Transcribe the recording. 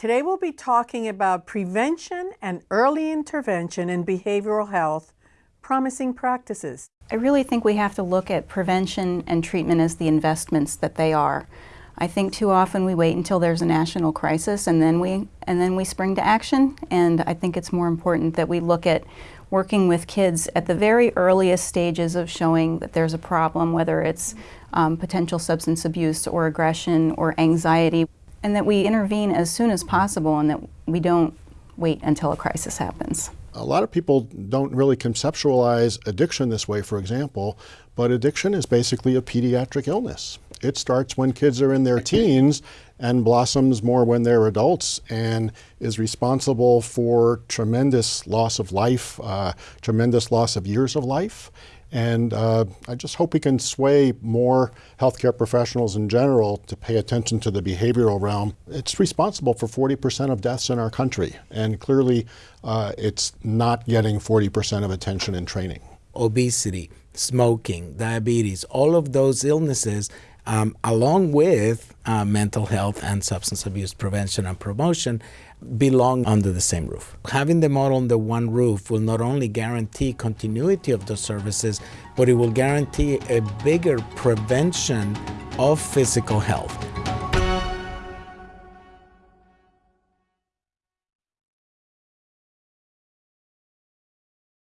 Today we'll be talking about prevention and early intervention in behavioral health, promising practices. I really think we have to look at prevention and treatment as the investments that they are. I think too often we wait until there's a national crisis and then we and then we spring to action and I think it's more important that we look at working with kids at the very earliest stages of showing that there's a problem whether it's um, potential substance abuse or aggression or anxiety and that we intervene as soon as possible and that we don't wait until a crisis happens. A lot of people don't really conceptualize addiction this way, for example, but addiction is basically a pediatric illness. It starts when kids are in their teens and blossoms more when they're adults and is responsible for tremendous loss of life, uh, tremendous loss of years of life. And uh, I just hope we can sway more healthcare professionals in general to pay attention to the behavioral realm. It's responsible for 40% of deaths in our country, and clearly uh, it's not getting 40% of attention in training. Obesity, smoking, diabetes, all of those illnesses um, along with uh, mental health and substance abuse prevention and promotion, belong under the same roof. Having them all under one roof will not only guarantee continuity of those services, but it will guarantee a bigger prevention of physical health.